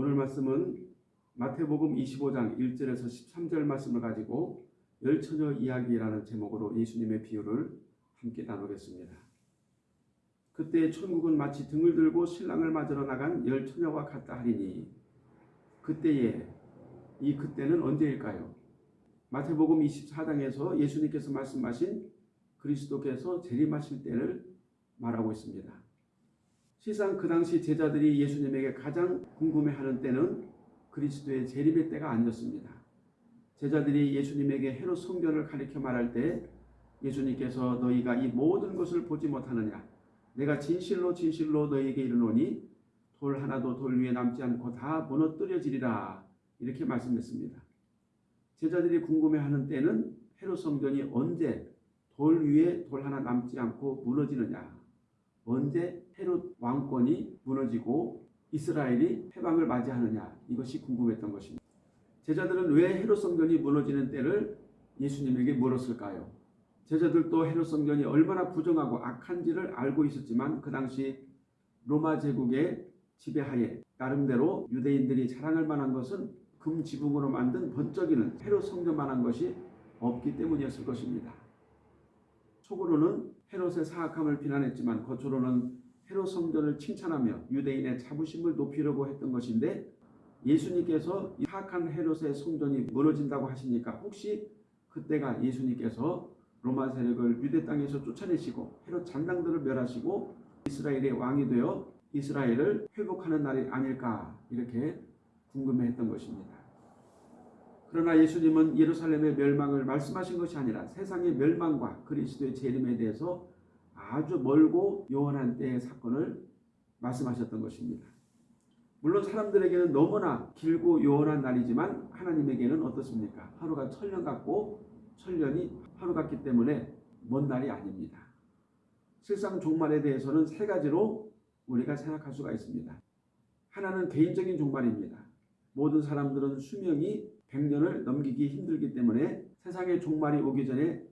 오늘 말씀은 마태복음 25장 1절에서 13절 말씀을 가지고 열처녀 이야기라는 제목으로 예수님의 비유를 함께 나누겠습니다. 그때 천국은 마치 등을 들고 신랑을 맞으러 나간 열 처녀와 같다 하리니 그때에 이 그때는 언제일까요? 마태복음 24장에서 예수님께서 말씀하신 그리스도께서 재림하실 때를 말하고 있습니다. 시상 그 당시 제자들이 예수님에게 가장 궁금해하는 때는 그리스도의 재림의 때가 아니었습니다. 제자들이 예수님에게 헤롯 성전을 가리켜 말할 때 예수님께서 너희가 이 모든 것을 보지 못하느냐 내가 진실로 진실로 너희에게 이르노니 돌 하나도 돌 위에 남지 않고 다 무너뜨려지리라 이렇게 말씀했습니다. 제자들이 궁금해하는 때는 헤롯 성전이 언제 돌 위에 돌 하나 남지 않고 무너지느냐 언제 헤롯 왕권이 무너지고 이스라엘이 해방을 맞이하느냐 이것이 궁금했던 것입니다. 제자들은 왜 헤롯 성전이 무너지는 때를 예수님에게 물었을까요? 제자들도 헤롯 성전이 얼마나 부정하고 악한지를 알고 있었지만 그 당시 로마 제국의 지배하에 나름대로 유대인들이 자랑할 만한 것은 금 지붕으로 만든 번쩍이는 헤롯 성전만한 것이 없기 때문이었을 것입니다. 속으로는 헤롯의 사악함을 비난했지만 겉으로는 헤롯 성전을 칭찬하며 유대인의 자부심을 높이려고 했던 것인데 예수님께서 사악한 헤롯의 성전이 무너진다고 하시니까 혹시 그때가 예수님께서 로마 세력을 유대 땅에서 쫓아내시고 헤롯 잔당들을 멸하시고 이스라엘의 왕이 되어 이스라엘을 회복하는 날이 아닐까 이렇게 궁금해했던 것입니다. 그러나 예수님은 예루살렘의 멸망을 말씀하신 것이 아니라 세상의 멸망과 그리스도의 재림에 대해서 아주 멀고 요원한 때의 사건을 말씀하셨던 것입니다. 물론 사람들에게는 너무나 길고 요원한 날이지만 하나님에게는 어떻습니까? 하루가 천년 같고 천년이 하루 같기 때문에 먼 날이 아닙니다. 실상 종말에 대해서는 세 가지로 우리가 생각할 수가 있습니다. 하나는 개인적인 종말입니다. 모든 사람들은 수명이 100년을 넘기기 힘들기 때문에 세상의 종말이 오기 전에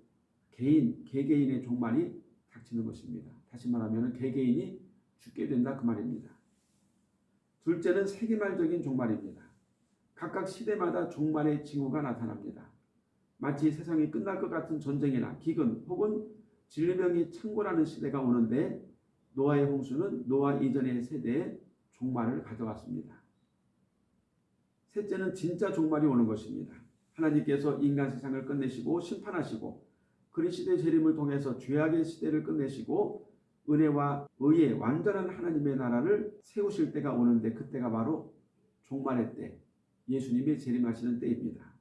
개인, 개개인의 종말이 닥치는 것입니다. 다시 말하면 개개인이 죽게 된다 그 말입니다. 둘째는 세계말적인 종말입니다. 각각 시대마다 종말의 징후가 나타납니다. 마치 세상이 끝날 것 같은 전쟁이나 기근 혹은 질병이 창궐하는 시대가 오는데 노아의 홍수는 노아 이전의 세대의 종말을 가져왔습니다. 셋째는 진짜 종말이 오는 것입니다. 하나님께서 인간 세상을 끝내시고 심판하시고 그리스도의 재림을 통해서 죄악의 시대를 끝내시고 은혜와 의의 완전한 하나님의 나라를 세우실 때가 오는데 그때가 바로 종말의 때, 예수님이 재림하시는 때입니다.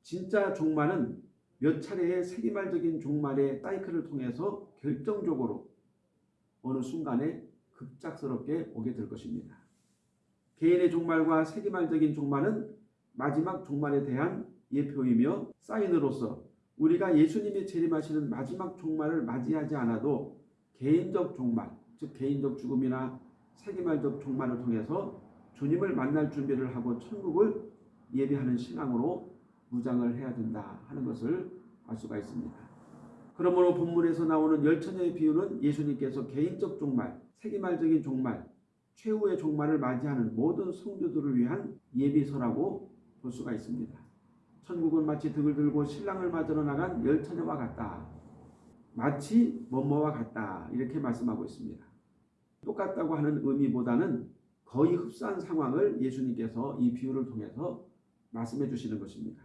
진짜 종말은 몇 차례의 세기말적인 종말의 사이클을 통해서 결정적으로 어느 순간에 급작스럽게 오게 될 것입니다. 개인의 종말과 세기말적인 종말은 마지막 종말에 대한 예표이며 사인으로서 우리가 예수님이 재림하시는 마지막 종말을 맞이하지 않아도 개인적 종말, 즉 개인적 죽음이나 세기말적 종말을 통해서 주님을 만날 준비를 하고 천국을 예비하는 신앙으로 무장을 해야 된다 하는 것을 알 수가 있습니다. 그러므로 본문에서 나오는 열처녀의 비유는 예수님께서 개인적 종말, 세기말적인 종말, 최후의 종말을 맞이하는 모든 성도들을 위한 예비서라고 볼 수가 있습니다. 천국은 마치 등을 들고 신랑을 맞으러 나간 열 처녀와 같다. 마치 뭐뭐와 같다. 이렇게 말씀하고 있습니다. 똑같다고 하는 의미보다는 거의 흡사한 상황을 예수님께서 이 비유를 통해서 말씀해 주시는 것입니다.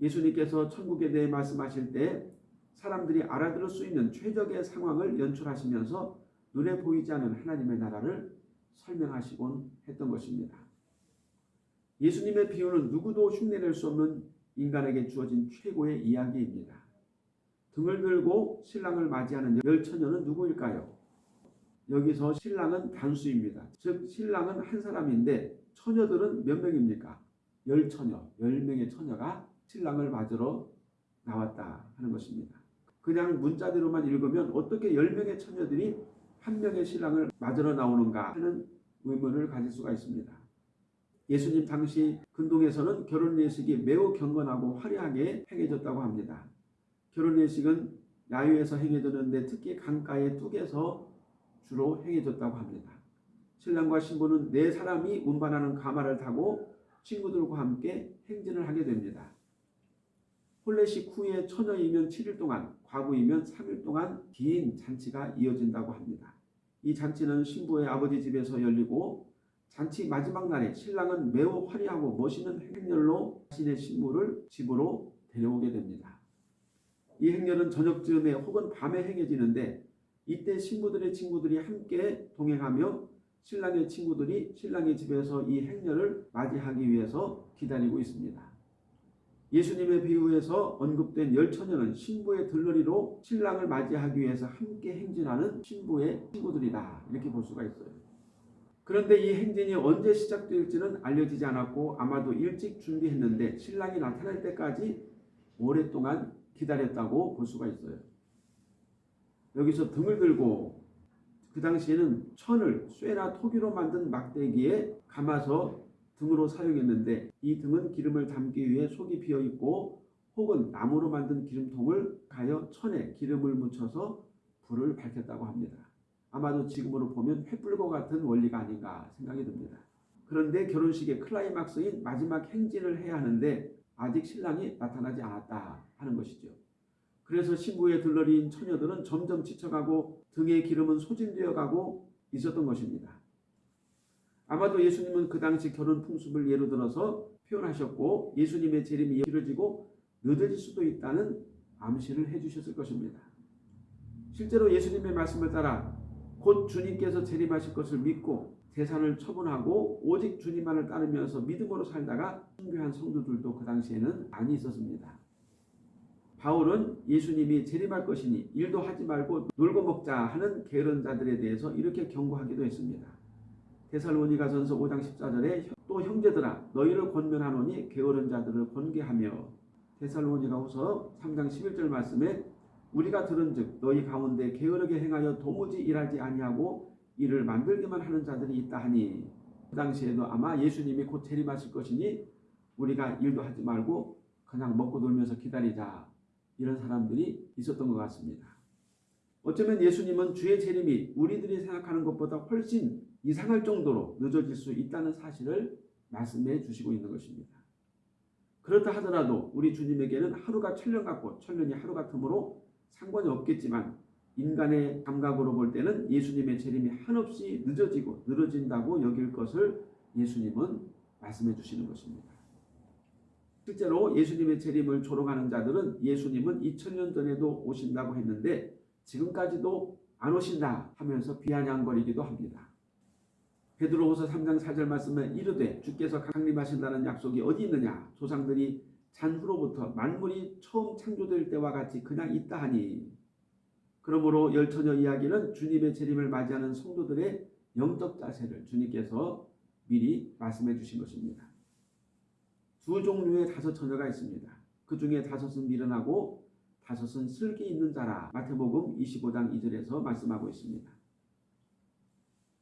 예수님께서 천국에 대해 말씀하실 때 사람들이 알아들을 수 있는 최적의 상황을 연출하시면서 눈에 보이지 않는 하나님의 나라를 설명하시곤 했던 것입니다. 예수님의 비유는 누구도 흉내낼 수 없는 인간에게 주어진 최고의 이야기입니다. 등을 들고 신랑을 맞이하는 열 처녀는 누구일까요? 여기서 신랑은 단수입니다. 즉 신랑은 한 사람인데 처녀들은 몇 명입니까? 열 처녀, 열 명의 처녀가 신랑을 맞으러 나왔다 하는 것입니다. 그냥 문자대로만 읽으면 어떻게 열 명의 처녀들이 한 명의 신랑을 맞으러 나오는가 하는 의문을 가질 수가 있습니다. 예수님 당시 근동에서는 결혼 예식이 매우 경건하고 화려하게 행해졌다고 합니다. 결혼 예식은 야유에서 행해졌는데 특히 강가의 뚝에서 주로 행해졌다고 합니다. 신랑과 신부는 네 사람이 운반하는 가마를 타고 친구들과 함께 행진을 하게 됩니다. 홀레식 후에 처녀이면 7일 동안, 과부이면 3일 동안 긴 잔치가 이어진다고 합니다. 이 잔치는 신부의 아버지 집에서 열리고 잔치 마지막 날에 신랑은 매우 화려하고 멋있는 행렬로 자신의 신부를 집으로 데려오게 됩니다. 이 행렬은 저녁쯤에 혹은 밤에 행해지는데 이때 신부들의 친구들이 함께 동행하며 신랑의 친구들이 신랑의 집에서 이 행렬을 맞이하기 위해서 기다리고 있습니다. 예수님의 비유에서 언급된 열 처녀는 신부의 들러리로 신랑을 맞이하기 위해서 함께 행진하는 신부의 친구들이다 이렇게 볼 수가 있어요. 그런데 이 행진이 언제 시작될지는 알려지지 않았고 아마도 일찍 준비했는데 신랑이 나타날 때까지 오랫동안 기다렸다고 볼 수가 있어요. 여기서 등을 들고 그 당시에는 천을 쇠나 토기로 만든 막대기에 감아서 등으로 사용했는데 이 등은 기름을 담기 위해 속이 비어 있고 혹은 나무로 만든 기름통을 가여 천에 기름을 묻혀서 불을 밝혔다고 합니다. 아마도 지금으로 보면 횃불과 같은 원리가 아닌가 생각이 듭니다. 그런데 결혼식의 클라이막스인 마지막 행진을 해야 하는데 아직 신랑이 나타나지 않았다 하는 것이죠. 그래서 신부의 들러리인 처녀들은 점점 지쳐가고 등의 기름은 소진되어 가고 있었던 것입니다. 아마도 예수님은 그 당시 결혼 풍습을 예로 들어서 표현하셨고 예수님의 재림이 이뤄지고 늦어질 수도 있다는 암시를 해주셨을 것입니다. 실제로 예수님의 말씀을 따라 곧 주님께서 재림하실 것을 믿고 재산을 처분하고 오직 주님만을 따르면서 믿음으로 살다가 순교한 성도들도 그 당시에는 많이 있었습니다. 바울은 예수님이 재림할 것이니 일도 하지 말고 놀고 먹자 하는 게으른 자들에 대해서 이렇게 경고하기도 했습니다. 데살로니가 전서 5장 14절에 또 형제들아 너희를 권면하노니 게으른 자들을 권계하며 데살로니가 후서 3장 11절 말씀에 우리가 들은즉 너희 가운데 게으르게 행하여 도무지 일하지 아니하고 일을 만들기만 하는 자들이 있다 하니 그 당시에도 아마 예수님이 곧 재림하실 것이니 우리가 일도 하지 말고 그냥 먹고 놀면서 기다리자 이런 사람들이 있었던 것 같습니다. 어쩌면 예수님은 주의 재림이 우리들이 생각하는 것보다 훨씬 이상할 정도로 늦어질 수 있다는 사실을 말씀해 주시고 있는 것입니다. 그렇다 하더라도 우리 주님에게는 하루가 천년 같고 천년이 하루 같으므로 상관이 없겠지만 인간의 감각으로 볼 때는 예수님의 재림이 한없이 늦어지고 늘어진다고 여길 것을 예수님은 말씀해 주시는 것입니다. 실제로 예수님의 재림을 조롱하는 자들은 예수님은 2000년 전에도 오신다고 했는데 지금까지도 안 오신다 하면서 비아냥거리기도 합니다. 베드로후서 3장 4절 말씀에 이르되 주께서 강림하신다는 약속이 어디 있느냐 조상들이 잔후로부터 만물이 처음 창조될 때와 같이 그냥 있다 하니 그러므로 열처녀 이야기는 주님의 재림을 맞이하는 성도들의 영적 자세를 주님께서 미리 말씀해 주신 것입니다. 두 종류의 다섯 처녀가 있습니다. 그 중에 다섯은 미련하고 다섯은 슬기 있는 자라 마태복음 25장 2절에서 말씀하고 있습니다.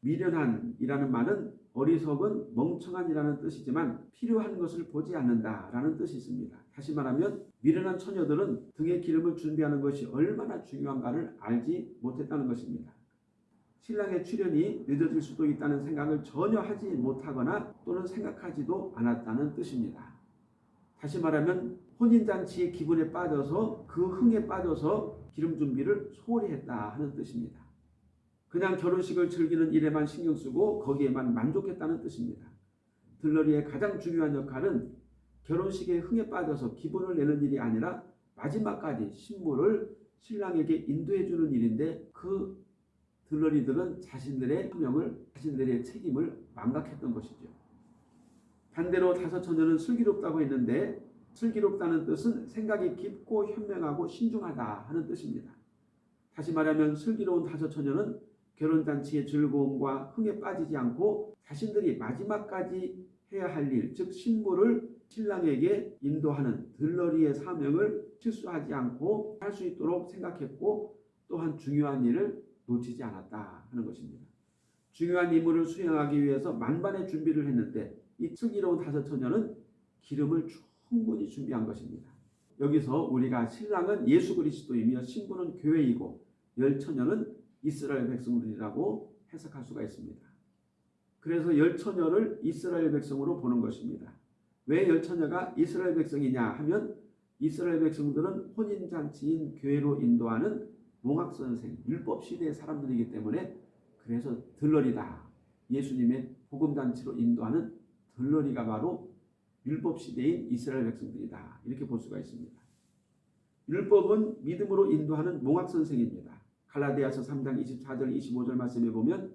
미련한이라는 말은 어리석은 멍청한이라는 뜻이지만 필요한 것을 보지 않는다라는 뜻이 있습니다. 다시 말하면 미련한 처녀들은 등의 기름을 준비하는 것이 얼마나 중요한가를 알지 못했다는 것입니다. 신랑의 출연이 늦어질 수도 있다는 생각을 전혀 하지 못하거나 또는 생각하지도 않았다는 뜻입니다. 다시 말하면 혼인잔치의 기분에 빠져서 그 흥에 빠져서 기름 준비를 소홀히 했다 하는 뜻입니다. 그냥 결혼식을 즐기는 일에만 신경 쓰고 거기에만 만족했다는 뜻입니다. 들러리의 가장 중요한 역할은 결혼식의 흥에 빠져서 기분을 내는 일이 아니라 마지막까지 신부를 신랑에게 인도해 주는 일인데 그 들러리들은 자신들의 사명을 자신들의 책임을 망각했던 것이죠. 반대로 다섯 처녀는 슬기롭다고 했는데 슬기롭다는 뜻은 생각이 깊고 현명하고 신중하다 하는 뜻입니다. 다시 말하면 슬기로운 다섯 처녀는 결혼잔치의 즐거움과 흥에 빠지지 않고 자신들이 마지막까지 해야 할 일, 즉 신부를 신랑에게 인도하는 들러리의 사명을 실수하지 않고 할 수 있도록 생각했고 또한 중요한 일을 놓치지 않았다 하는 것입니다. 중요한 임무를 수행하기 위해서 만반의 준비를 했는데 이 슬기로운 다섯 처녀는 기름을 충분히 준비한 것입니다. 여기서 우리가 신랑은 예수 그리스도이며 신부는 교회이고 열 처녀는 이스라엘 백성들이라고 해석할 수가 있습니다. 그래서 열처녀를 이스라엘 백성으로 보는 것입니다. 왜 열처녀가 이스라엘 백성이냐 하면 이스라엘 백성들은 혼인잔치인 교회로 인도하는 몽학선생, 율법시대의 사람들이기 때문에 그래서 들러리다. 예수님의 복음잔치로 인도하는 들러리가 바로 율법시대인 이스라엘 백성들이다. 이렇게 볼 수가 있습니다. 율법은 믿음으로 인도하는 몽학선생입니다. 갈라디아서 3장 24절 25절 말씀에 보면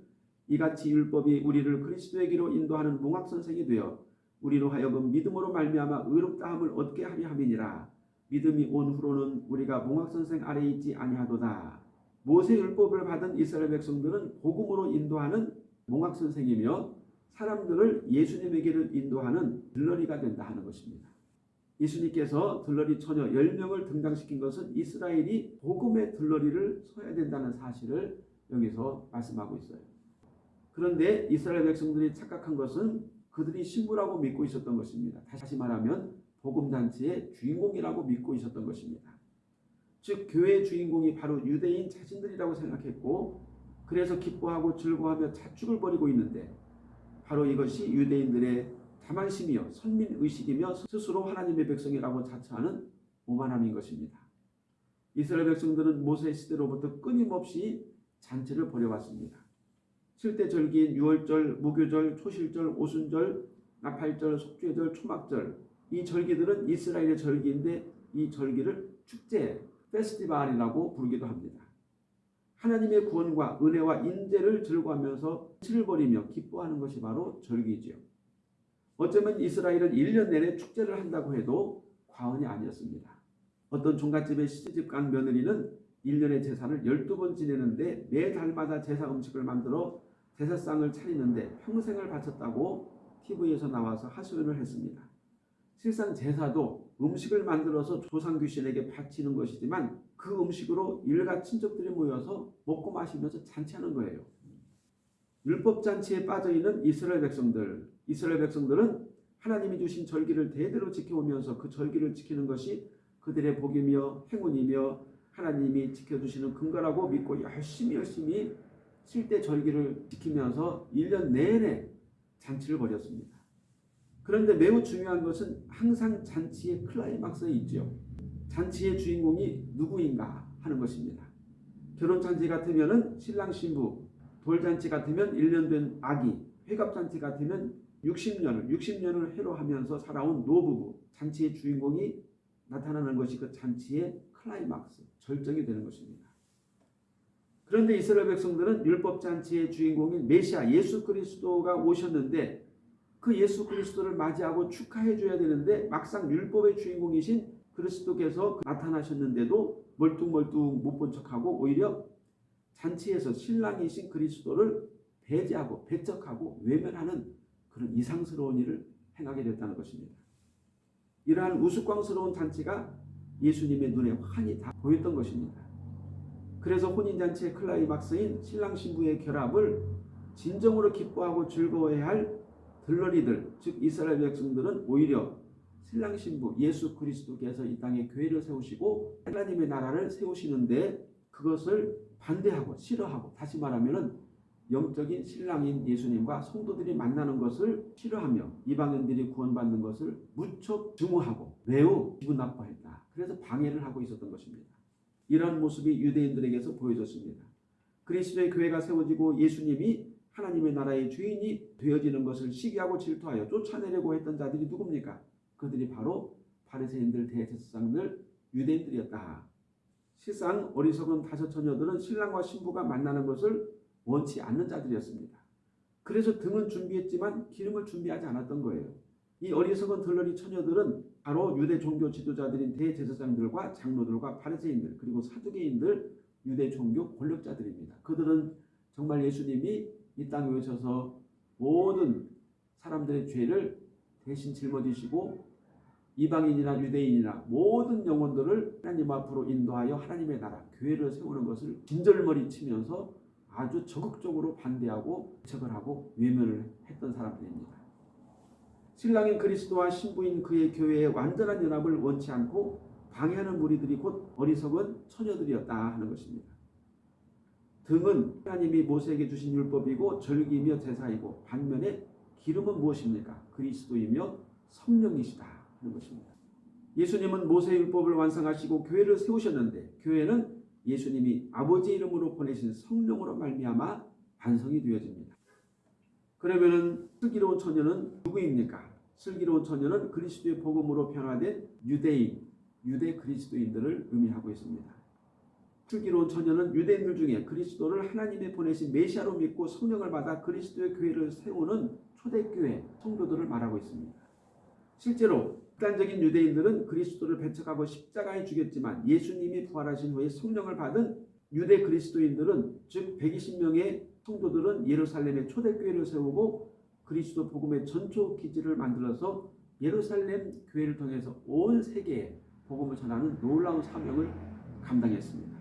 이같이 율법이 우리를 그리스도에게로 인도하는 몽학선생이 되어 우리로 하여금 믿음으로 말미암아 의롭다함을 얻게 하려 함이니라. 믿음이 온 후로는 우리가 몽학선생 아래에 있지 아니하도다. 모세 율법을 받은 이스라엘 백성들은 복음으로 인도하는 몽학선생이며 사람들을 예수님에게로 인도하는 들러리가 된다 하는 것입니다. 예수님께서 들러리 처녀 10명을 등장시킨 것은 이스라엘이 복음의 들러리를 서야 된다는 사실을 여기서 말씀하고 있어요. 그런데 이스라엘 백성들이 착각한 것은 그들이 신부라고 믿고 있었던 것입니다. 다시 말하면 복음잔치의 주인공이라고 믿고 있었던 것입니다. 즉 교회의 주인공이 바로 유대인 자신들이라고 생각했고 그래서 기뻐하고 즐거워하며 자축을 벌이고 있는데 바로 이것이 유대인들의 자만심이요 선민의식이며 스스로 하나님의 백성이라고 자처하는 오만함인 것입니다. 이스라엘 백성들은 모세 시대로부터 끊임없이 잔치를 벌여왔습니다. 7대 절기인 6월절, 무교절, 초실절, 오순절, 나팔절, 속죄절, 초막절 이 절기들은 이스라엘의 절기인데 이 절기를 축제, 페스티벌이라고 부르기도 합니다. 하나님의 구원과 은혜와 인재를 즐거워하면서 치를 벌이며 기뻐하는 것이 바로 절기지요. 어쩌면 이스라엘은 1년 내내 축제를 한다고 해도 과언이 아니었습니다. 어떤 종갓집의 시집 간 며느리는 1년의 제사를 12번 지내는데 매 달마다 제사 음식을 만들어 제사상을 차리는데 평생을 바쳤다고 TV에서 나와서 하소연을 했습니다. 실상 제사도 음식을 만들어서 조상 귀신에게 바치는 것이지만 그 음식으로 일가 친척들이 모여서 먹고 마시면서 잔치하는 거예요. 율법 잔치에 빠져 있는 이스라엘 백성들, 이스라엘 백성들은 하나님이 주신 절기를 대대로 지켜오면서 그 절기를 지키는 것이 그들의 복이며 행운이며 하나님이 지켜주시는 근거라고 믿고 열심히 열심히 칠대 절기를 지키면서 1년 내내 잔치를 벌였습니다. 그런데 매우 중요한 것은 항상 잔치의 클라이막스에 있죠. 잔치의 주인공이 누구인가 하는 것입니다. 결혼잔치 같으면 신랑 신부, 돌잔치 같으면 1년 된 아기, 회갑잔치 같으면 60년을 60년을 해로 하면서 살아온 노부부, 잔치의 주인공이 나타나는 것이 그 잔치의 클라이막스, 절정이 되는 것입니다. 그런데 이스라엘 백성들은 율법 잔치의 주인공인 메시아 예수 그리스도가 오셨는데 그 예수 그리스도를 맞이하고 축하해 줘야 되는데 막상 율법의 주인공이신 그리스도께서 나타나셨는데도 멀뚱멀뚱 못 본 척하고 오히려 잔치에서 신랑이신 그리스도를 배제하고 배척하고 외면하는 그런 이상스러운 일을 행하게 됐다는 것입니다. 이러한 우스꽝스러운 잔치가 예수님의 눈에 환히 다 보였던 것입니다. 그래서 혼인잔치의 클라이막스인 신랑 신부의 결합을 진정으로 기뻐하고 즐거워해야 할 들러리들 즉 이스라엘 백성들은 오히려 신랑 신부 예수 그리스도께서 이 땅에 교회를 세우시고 하나님의 나라를 세우시는데 그것을 반대하고 싫어하고 다시 말하면은 영적인 신랑인 예수님과 성도들이 만나는 것을 싫어하며 이방인들이 구원받는 것을 무척 증오하고 매우 기분 나빠했다. 그래서 방해를 하고 있었던 것입니다. 이러한 모습이 유대인들에게서 보여졌습니다. 그리스도의 교회가 세워지고 예수님이 하나님의 나라의 주인이 되어지는 것을 시기하고 질투하여 쫓아내려고 했던 자들이 누굽니까? 그들이 바로 바리새인들, 대제사장들, 유대인들이었다. 실상 어리석은 다섯 처녀들은 신랑과 신부가 만나는 것을 원치 않는 자들이었습니다. 그래서 등은 준비했지만 기름을 준비하지 않았던 거예요. 이 어리석은 들러리 처녀들은 바로 유대 종교 지도자들인 대제사장들과 장로들과 바리새인들 그리고 사두개인들 유대 종교 권력자들입니다. 그들은 정말 예수님이 이 땅에 오셔서 모든 사람들의 죄를 대신 짊어지시고 이방인이나 유대인이나 모든 영혼들을 하나님 앞으로 인도하여 하나님의 나라, 교회를 세우는 것을 진절머리 치면서 아주 적극적으로 반대하고 책을 하고 외면을 했던 사람들입니다. 신랑인 그리스도와 신부인 그의 교회의 완전한 연합을 원치 않고 방해하는 무리들이 곧 어리석은 처녀들이었다 하는 것입니다. 등은 하나님이 모세에게 주신 율법이고 절기이며 제사이고 반면에 기름은 무엇입니까? 그리스도이며 성령이시다 하는 것입니다. 예수님은 모세 율법을 완성하시고 교회를 세우셨는데 교회는 예수님이 아버지 이름으로 보내신 성령으로 말미암아 반성이 되어집니다. 그러면은 슬기로운 처녀는 누구입니까? 슬기로운 처녀는 그리스도의 복음으로 변화된 유대인, 유대 그리스도인들을 의미하고 있습니다. 슬기로운 처녀는 유대인들 중에 그리스도를 하나님의 보내신 메시아로 믿고 성령을 받아 그리스도의 교회를 세우는 초대교회 성도들을 말하고 있습니다. 실제로 극단적인 유대인들은 그리스도를 배척하고 십자가에 죽였지만 예수님이 부활하신 후에 성령을 받은 유대 그리스도인들은 즉 120명의 성도들은 예루살렘에 초대교회를 세우고 그리스도 복음의 전초 기지를 만들어서 예루살렘 교회를 통해서 온 세계에 복음을 전하는 놀라운 사명을 감당했습니다.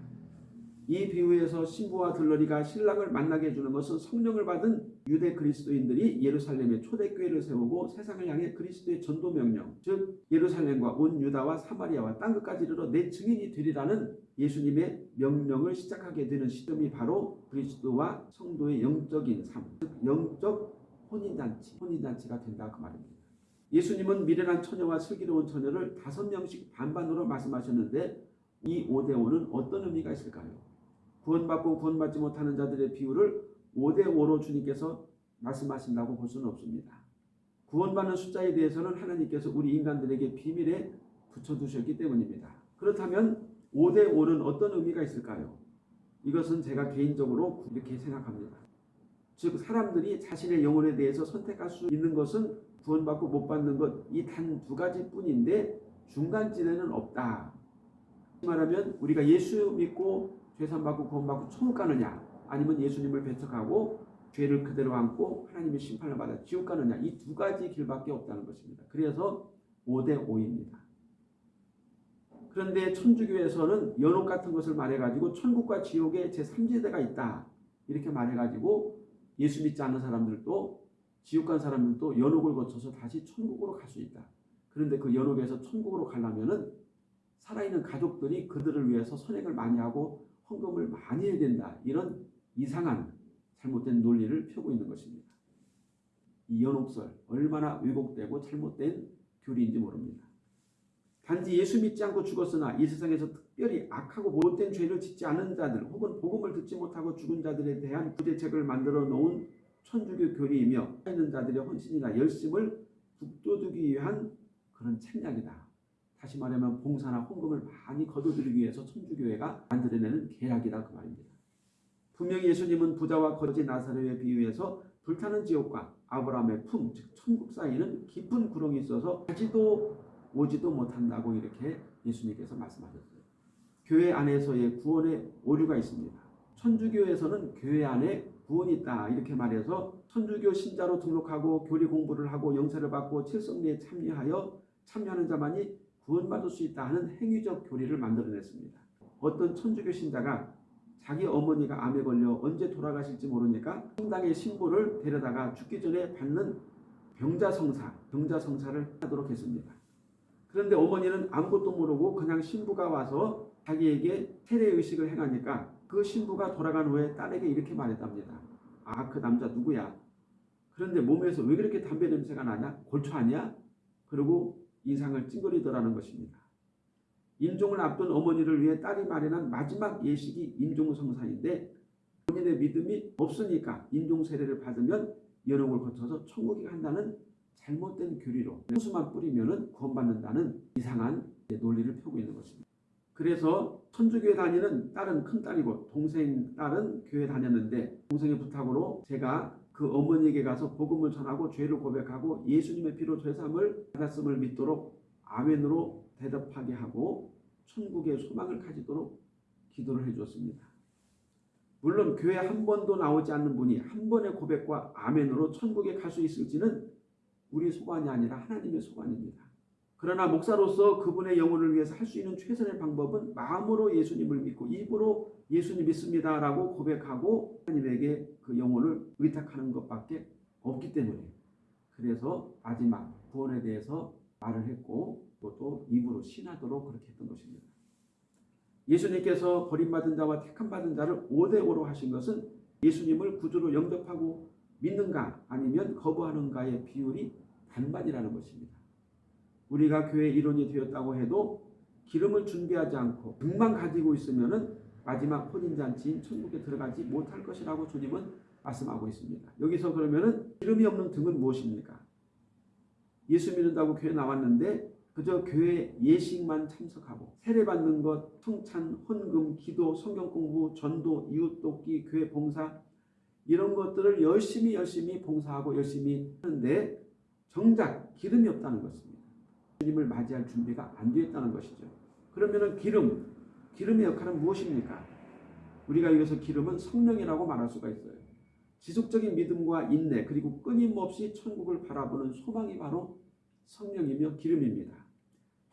이 비유에서 신부와 들러리가 신랑을 만나게 해주는 것은 성령을 받은 유대 그리스도인들이 예루살렘에 초대교회를 세우고 세상을 향해 그리스도의 전도 명령, 즉 예루살렘과 온 유다와 사마리아와 땅끝까지 이르러 내 증인이 되리라는 예수님의 명령을 시작하게 되는 시점이 바로 그리스도와 성도의 영적인 삶, 즉 영적 혼인잔치, 혼인잔치가 된다 그 말입니다. 예수님은 미련한 처녀와 슬기로운 처녀를 다섯 명씩 반반으로 말씀하셨는데 이 5대5는 어떤 의미가 있을까요? 구원받고 구원받지 못하는 자들의 비율을 5대5로 주님께서 말씀하신다고 볼 수는 없습니다. 구원받는 숫자에 대해서는 하나님께서 우리 인간들에게 비밀에 붙여두셨기 때문입니다. 그렇다면 5대5는 어떤 의미가 있을까요? 이것은 제가 개인적으로 이렇게 생각합니다. 즉 사람들이 자신의 영혼에 대해서 선택할 수 있는 것은 구원받고 못 받는 것 이 단 두 가지 뿐인데 중간지대는 없다. 말하면 우리가 예수 믿고 죄산받고 구원받고 천국 가느냐 아니면 예수님을 배척하고 죄를 그대로 안고 하나님의 심판을 받아 지옥 가느냐 이 두 가지 길밖에 없다는 것입니다. 그래서 5대 5입니다. 그런데 천주교에서는 연옥 같은 것을 말해가지고 천국과 지옥에 제3지대가 있다 이렇게 말해가지고 예수 믿지 않는 사람들도 지옥 간 사람들도 연옥을 거쳐서 다시 천국으로 갈 수 있다. 그런데 그 연옥에서 천국으로 가려면은 살아있는 가족들이 그들을 위해서 선행을 많이 하고 헌금을 많이 해야 된다. 이런 이상한 잘못된 논리를 펴고 있는 것입니다. 이 연옥설 얼마나 왜곡되고 잘못된 교리인지 모릅니다. 단지 예수 믿지 않고 죽었으나 이 세상에서 특별히 악하고 못된 죄를 짓지 않은 자들 혹은 복음을 듣지 못하고 죽은 자들에 대한 구제책을 만들어 놓은 천주교 교리이며 있는 자들의 헌신이나 열심을 북돋우기 위한 그런 책략이다. 다시 말하면 봉사나 헌금을 많이 거둬들이기 위해서 천주교회가 만들어내는 계략이다 그 말입니다. 분명히 예수님은 부자와 거지 나사로의 비유에서 불타는 지옥과 아브라함의 품, 즉 천국 사이에는 깊은 구렁이 있어서 가지도 오지도 못한다고 이렇게 예수님께서 말씀하셨어요. 교회 안에서의 구원의 오류가 있습니다. 천주교에서는 교회 안에 구원이 있다 이렇게 말해서 천주교 신자로 등록하고 교리 공부를 하고 영세를 받고 칠성리에 참여하여 참여하는 자만이 구원받을 수 있다 하는 행위적 교리를 만들어냈습니다. 어떤 천주교 신자가 자기 어머니가 암에 걸려 언제 돌아가실지 모르니까 성당의 신부를 데려다가 죽기 전에 받는 병자성사, 병자성사를 하도록 했습니다. 그런데 어머니는 아무것도 모르고 그냥 신부가 와서 자기에게 세례의식을 행하니까 그 신부가 돌아간 후에 딸에게 이렇게 말했답니다. 아, 그 남자 누구야? 그런데 몸에서 왜 그렇게 담배 냄새가 나냐? 골초 아니야? 그리고 인상을 찡그리더라는 것입니다. 임종을 앞둔 어머니를 위해 딸이 마련한 마지막 예식이 임종성사인데 본인의 믿음이 없으니까 임종 세례를 받으면 연옥을 거쳐서 천국에 간다는 잘못된 교리로 호수만 뿌리면 구원받는다는 이상한 논리를 펴고 있는 것입니다. 그래서 천주교회 다니는 딸은 큰딸이고 동생 딸은 교회 다녔는데 동생의 부탁으로 제가 그 어머니에게 가서 복음을 전하고 죄를 고백하고 예수님의 피로 죄삼을 받았음을 믿도록 아멘으로 대답하게 하고 천국의 소망을 가지도록 기도를 해주었습니다. 물론 교회 한 번도 나오지 않는 분이 한 번의 고백과 아멘으로 천국에 갈 수 있을지는 우리 소관이 아니라 하나님의 소관입니다. 그러나 목사로서 그분의 영혼을 위해서 할 수 있는 최선의 방법은 마음으로 예수님을 믿고 입으로 예수님 믿습니다 라고 고백하고 하나님에게 그 영혼을 의탁하는 것밖에 없기 때문에 그래서 마지막 구원에 대해서 말을 했고 또 입으로 신하도록 그렇게 했던 것입니다. 예수님께서 버림받은 자와 택함받은 자를 5대5로 하신 것은 예수님을 구주로 영접하고 믿는가 아니면 거부하는가의 비율이 반반이라는 것입니다. 우리가 교회 일원이 되었다고 해도 기름을 준비하지 않고 등만 가지고 있으면은 마지막 혼인잔치인 천국에 들어가지 못할 것이라고 주님은 말씀하고 있습니다. 여기서 그러면 은 기름이 없는 등은 무엇입니까? 예수 믿는다고 교회 나왔는데 그저 교회 예식만 참석하고 세례받는 것, 성찬, 헌금, 기도, 성경 공부, 전도, 이웃 돕기, 교회 봉사 이런 것들을 열심히 열심히 봉사하고 열심히 하는데 정작 기름이 없다는 것입니다. 주님을 맞이할 준비가 안 되어 있다는 것이죠. 그러면은 기름, 기름의 역할은 무엇입니까? 우리가 여기서 기름은 성령이라고 말할 수가 있어요. 지속적인 믿음과 인내 그리고 끊임없이 천국을 바라보는 소망이 바로 성령이며 기름입니다.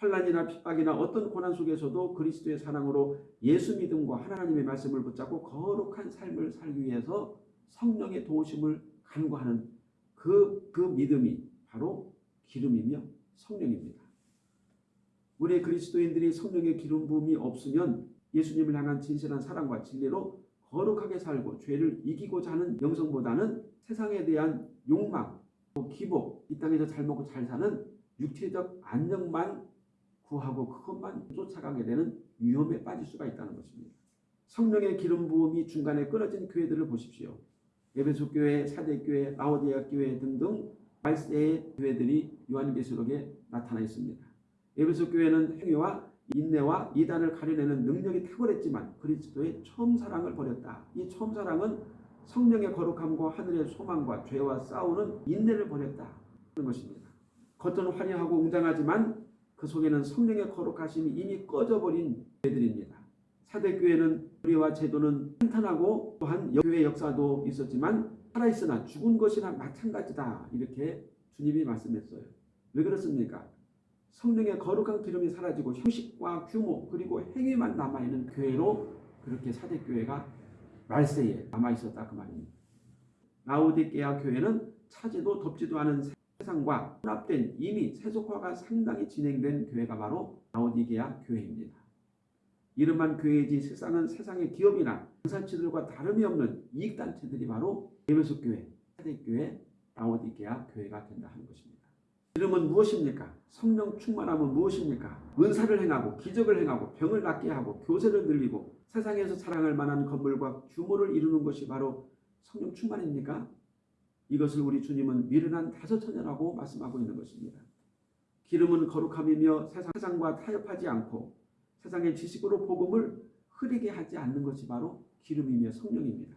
환란이나 핍박이나 어떤 고난 속에서도 그리스도의 사랑으로 예수 믿음과 하나님의 말씀을 붙잡고 거룩한 삶을 살기 위해서 성령의 도우심을 간구하는 그, 그 믿음이 바로 기름이며 성령입니다. 우리 그리스도인들이 성령의 기름 부음이 없으면 예수님을 향한 진실한 사랑과 진리로 거룩하게 살고 죄를 이기고자 하는 영성보다는 세상에 대한 욕망, 기복, 이 땅에서 잘 먹고 잘 사는 육체적 안정만 구하고 그것만 쫓아가게 되는 위험에 빠질 수가 있다는 것입니다. 성령의 기름 부음이 중간에 끊어진 교회들을 보십시오. 에베소 교회, 사대 교회, 라오디아 교회 등등 말세의 교회들이 요한계시록에 나타나 있습니다. 에베소 교회는 행위와 인내와 이단을 가려내는 능력이 탁월했지만 그리스도의 처음 사랑을 버렸다. 이 처음 사랑은 성령의 거룩함과 하늘의 소망과 죄와 싸우는 인내를 버렸다. 는 것입니다. 겉은 화려하고 웅장하지만 그 속에는 성령의 거룩하심이 이미 꺼져버린 교회들입니다. 사대교회는 우리와 제도는 탄탄하고 또한 교회 역사도 있었지만 살아있으나 죽은 것이나 마찬가지다. 이렇게 주님이 말씀했어요. 왜 그렇습니까? 성령의 거룩한 기름이 사라지고 형식과 규모 그리고 행위만 남아있는 교회로 그렇게 사대교회가 말세에 남아있었다 그 말입니다. 라오디게아 교회는 차지도 덥지도 않은 세상과 혼합된 이미 세속화가 상당히 진행된 교회가 바로 라오디게아 교회입니다. 이름만 교회이지 세상은 세상의 기업이나 공산치들과 다름이 없는 이익단체들이 바로 예배소 교회, 사대교회, 라오디게아 교회가 된다 하는 것입니다. 이름은 무엇입니까? 성령 충만함은 무엇입니까? 은사를 행하고 기적을 행하고 병을 낫게 하고 교세를 늘리고 세상에서 자랑할 만한 건물과 규모를 이루는 것이 바로 성령 충만입니까? 이것을 우리 주님은 미련한 다섯 처녀라고 말씀하고 있는 것입니다. 기름은 거룩함이며 세상과 타협하지 않고 세상의 지식으로 복음을 흐리게 하지 않는 것이 바로 기름이며 성령입니다.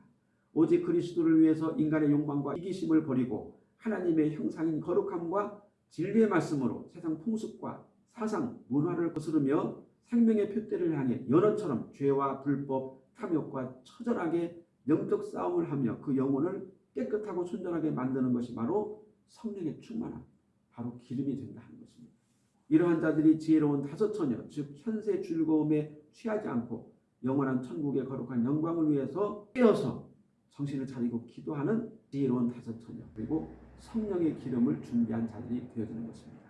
오직 그리스도를 위해서 인간의 욕망과 이기심을 버리고 하나님의 형상인 거룩함과 진리의 말씀으로 세상 풍습과 사상, 문화를 거스르며 생명의 표대를 향해 연어처럼 죄와 불법, 탐욕과 처절하게 영적 싸움을 하며 그 영혼을 깨끗하고 순전하게 만드는 것이 바로 성령의 충만함, 바로 기름이 된다 하는 것입니다. 이러한 자들이 지혜로운 다섯 처녀, 즉 현세 즐거움에 취하지 않고 영원한 천국의 거룩한 영광을 위해서 깨어서 정신을 차리고 기도하는 지혜로운 다섯 처녀 그리고 성령의 기름을 준비한 자들이 되어지는 것입니다.